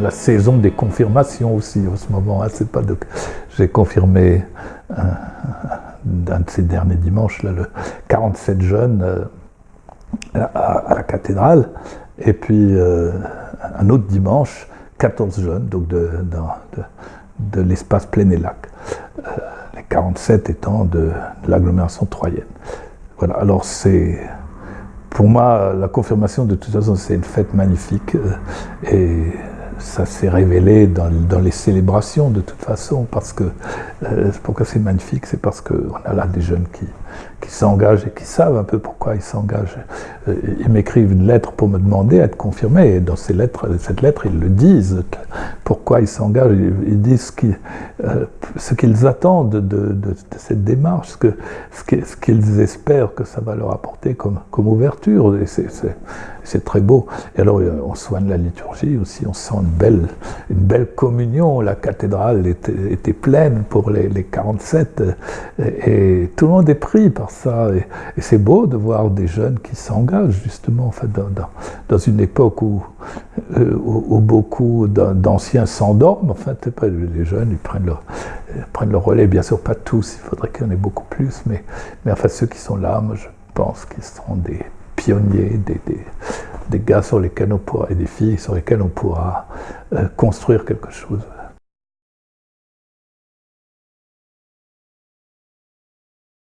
la saison des confirmations aussi en ce moment. Hein. C'est pas de... J'ai confirmé un, de ces derniers dimanches, le 47 jeunes euh, à, la cathédrale, et puis euh, un autre dimanche, 14 jeunes, donc de, de, l'espace plein et lac. Euh, les 47 étant de, l'agglomération troyenne. Voilà, alors c'est pour moi, la confirmation, de toute façon, c'est une fête magnifique. et ça s'est révélé dans, les célébrations de toute façon, parce que euh, pourquoi c'est magnifique, c'est parce qu'on a là des jeunes qui, qui s'engagent et qui savent un peu pourquoi ils s'engagent. Euh, ils m'écrivent une lettre pour me demander à être confirmé, et dans cette lettre, ils le disent, pourquoi ils s'engagent, ils disent euh, ce qu'ils attendent de, cette démarche, ce, qu'ils espèrent que ça va leur apporter comme, ouverture, c'est très beau. Et alors, on soigne la liturgie aussi, on sent une belle, une belle communion, la cathédrale était, pleine pour les, les 47, et, et tout le monde est pris par ça. Et, c'est beau de voir des jeunes qui s'engagent justement en fait, dans, dans, une époque où, euh, où, beaucoup d'anciens s'endorment. En fait, les jeunes, ils prennent leur, prennent le relais. Bien sûr, pas tous, il faudrait qu'il y en ait beaucoup plus. Mais, mais enfin, ceux qui sont là, moi, je pense qu'ils seront des pionniers, des, des, gars sur lesquels on pourra, et des filles sur lesquelles on pourra euh, construire quelque chose.